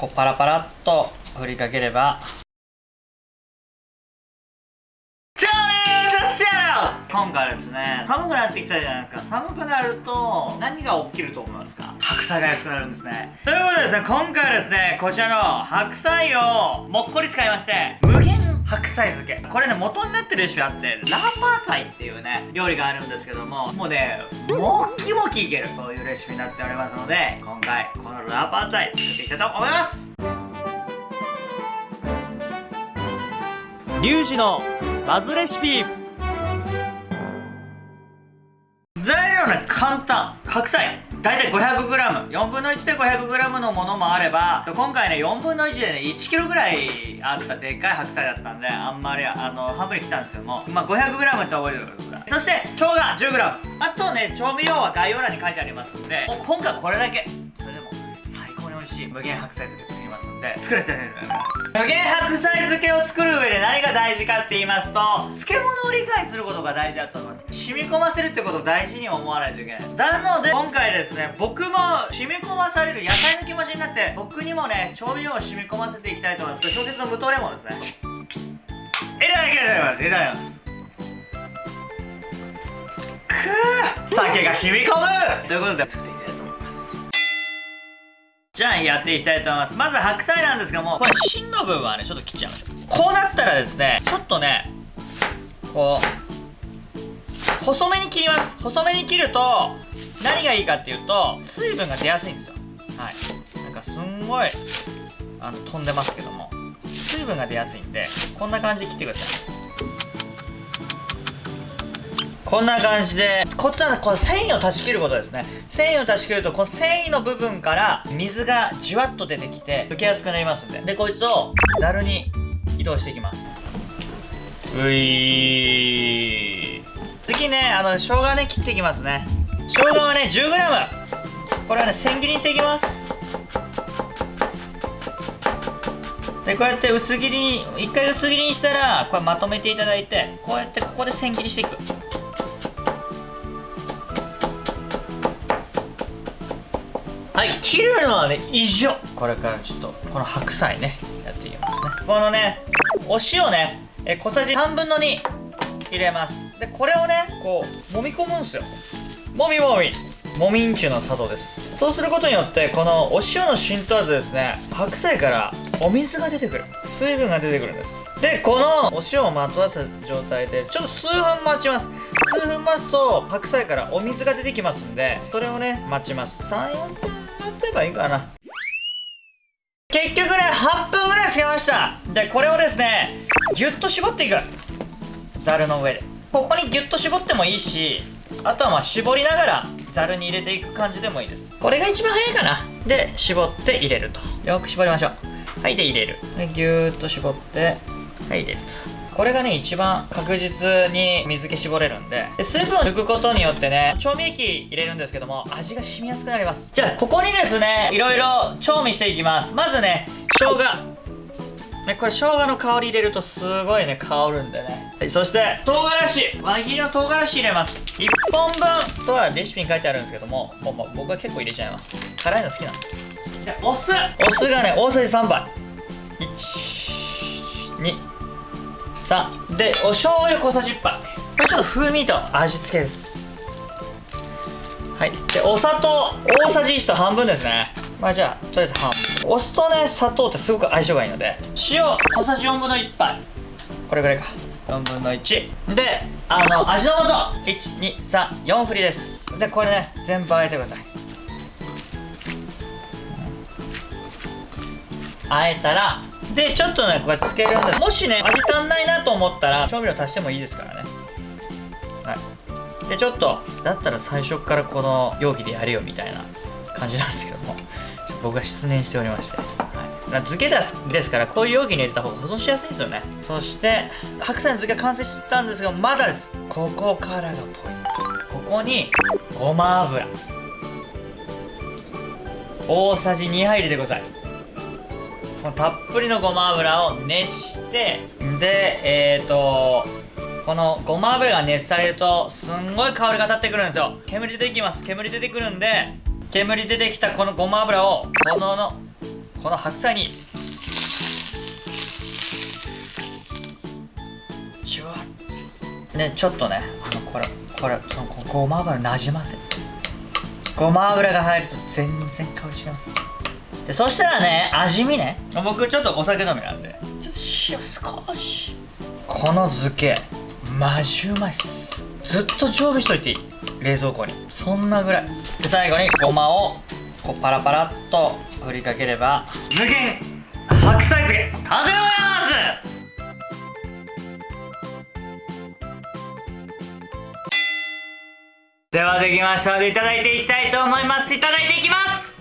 こうパラパラっと振りかければ。今回はですね寒くなってきたじゃないですか。寒くなると何が起きると思いますか？白菜が安くなるんですね。ということでですね今回はですねこちらの白菜をもっこり使いまして無限白菜漬け。これね元になってるレシピあってラーパー菜っていうね料理があるんですけどももうねもっきもきいけるそういうレシピになっておりますので今回このラーパー菜作っていきたいと思います。リュウジのバズレシピ。材料ね簡単。白菜大体 500g4 分の1で 500g のものもあれば今回ね4分の1でね 1kg ぐらいあったでっかい白菜だったんであんまりあの半分に来たんですけどもまあ 500g って覚えておいてくださいそして生姜 10g あとね調味料は概要欄に書いてありますんでもう今回これだけ。それでも最高に美味しい無限白菜漬け作りますんで作らせていただきます。無限白菜漬けを作る上で何が大事かって言いますと漬物を理解することが大事だと思います。染み込ませるってことを大事に思わないといけないです。なので今回ですね僕も染み込まされる野菜の気持ちになって僕にもね調味料を染み込ませていきたいと思います。これ小説の無糖レモンですね。いただきます。いただきます。くー酒が染み込む！ということで作っていきたいと思います。じゃあやっていきたいと思います。まず白菜なんですがもこれ芯の部分はねちょっと切っちゃいましょう。こうなったらですねちょっとねこう細めに切ります。細めに切ると何がいいかっていうと水分が出やすいんですよ。はい。なんかすんごいあの飛んでますけども。水分が出やすいんでこんな感じで切ってください。こんな感じでコツはこの繊維を断ち切ることですね。繊維を断ち切るとこの繊維の部分から水がじわっと出てきて溶けやすくなりますんで。でこいつをざるに移動していきます。うい次ねあの生姜ね切っていきますね。生姜はね 10g これはね千切りにしていきます。でこうやって薄切りに一回薄切りにしたらこれまとめていただいてこうやってここで千切りしていく。はい切るのはね以上これからちょっとこの白菜ねやっていきますね。このねお塩ねえ小さじ3分の2入れます。でこれをねこう揉み込むんすよ。もみもみ。もみんちゅうの砂糖です。そうすることによってこのお塩の浸透圧ですね白菜からお水が出てくる。水分が出てくるんです。でこのお塩をまとわせた状態でちょっと数分待ちます。数分待つと白菜からお水が出てきますんでそれをね待ちます。34分待てばいいかな。結局ね8分ぐらいつけました。でこれをですねギュッと絞っていく。ざるの上で。ここにギュッと絞ってもいいしあとはまあ絞りながらざるに入れていく感じでもいいです。これが一番早いかな。で絞って入れると。よく絞りましょう。はいで入れる。でギューッと絞ってはい入れると。これがね一番確実に水気絞れるんで。で水分を抜くことによってね調味液入れるんですけども味が染みやすくなります。じゃあここにですねいろいろ調味していきます。まずね生姜。ね、これ生姜の香り入れるとすごいね香るんでね。はいそして唐辛子。輪切りの唐辛子入れます。1本分とはレシピに書いてあるんですけどももう僕は結構入れちゃいます。辛いの好きなんで。でお酢。お酢がね大さじ3杯。123でお醤油小さじ1杯。これちょっと風味と味付けです。はい。でお砂糖大さじ1と半分ですねまあじゃあとりあえず半分お酢とね砂糖ってすごく相性がいいので塩小さじ4分の1杯。これぐらいか。4分の1であの味の素。1234振りです。でこれね全部あえてください。あえたらでちょっとねこれつけるんでもしね味足んないなと思ったら調味料足してもいいですからね。はい。でちょっとだったら最初からこの容器でやるよみたいな感じなんですけども。僕が失念しておりまして、はい、漬けですですからこういう容器に入れた方が保存しやすいんですよね。そして白菜の漬け完成したんですがまだです。ここからがポイント。ここにごま油。大さじ2杯入れてください。このたっぷりのごま油を熱してでえっ、ー、とこのごま油が熱されるとすんごい香りが立ってくるんですよ。煙出てきます。煙出てくるんで煙出てきたこのごま油をこののこの白菜にジュワッ。ねちょっとねあのこれこれそのこごま油なじませ。ごま油が入ると全然香り違います。でそしたらね味見ね。僕ちょっとお酒飲みなんで。ちょっと塩少し。この漬けマジうまいっす。ずっと常備しといていい。冷蔵庫にそんなぐらい。で最後にごまをこうパラパラっと振りかければ無限白菜漬け完成でございます！ではできましたのでいただいていきたいと思います。いただいていきます！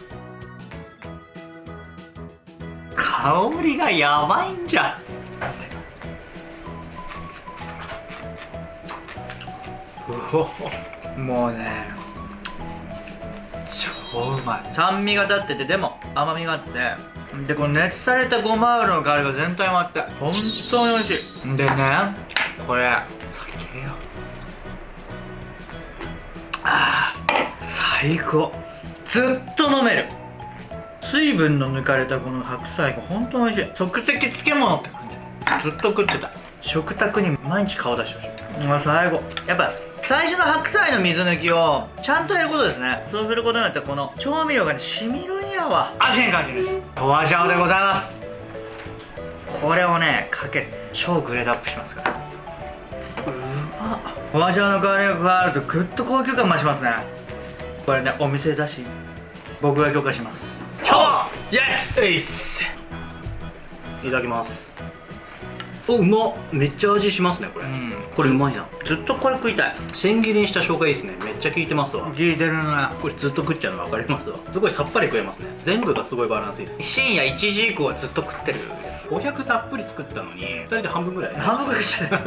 香りがやばいんじゃ。うおもうね超うまい酸味が立っててでも甘みがあって。でこの熱されたごま油の香りが全体回って本当に美味しい。でねこれ酒よ。あー最高。ずっと飲める。水分の抜かれたこの白菜が本当に美味しい。即席漬物って感じ。ずっと食ってた。食卓に毎日顔出してほしい。もう最後やっぱ最初の白菜の水抜きをちゃんとやることですね。そうすることによってこの調味料がね染みるんやわ。味変感じるホワジャオでございます。これをねかけて超グレードアップしますから。うまっホワジャオの香りが加わるとぐっと高級感増しますね。これねお店だし僕が許可します。イエスいただきますおうまっ。めっちゃ味しますねこれ、うん。これうまいな。ずっとこれ食いたい。千切りにした生姜いいですね。めっちゃ効いてますわ。聞いてるねこれずっと食っちゃうの分かりますわ。すごいさっぱり食えますね。全部がすごいバランスいいです。深夜1時以降はずっと食ってる。500たっぷり作ったのに2人で半分ぐらい。半分ぐらいしてる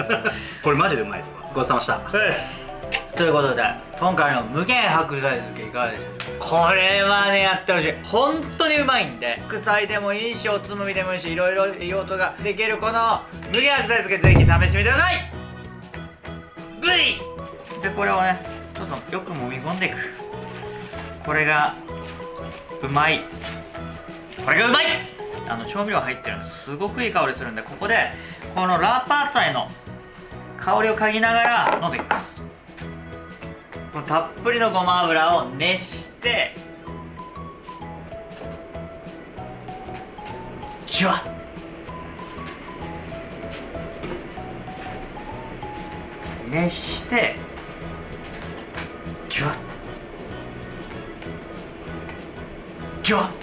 これマジでうまいですわ。ごちそうさまでですということで今回の無限白菜漬けいかがでしょうこれはねやってほしい。本当にうまいんで副菜でもいいしおつまみでもいいしいろいろ用途ができるこの無限白菜漬けぜひ試してみてください。V! でこれをねどうぞよく揉み込んでいく。これがうまい。これがうまい。あの調味料入ってるのすごくいい香りするんでここでこのラーパーツァイの香りを嗅ぎながら飲んでいきます。このたっぷりのごま油を熱してジュワッ。熱してジュワッ。ジュワッ。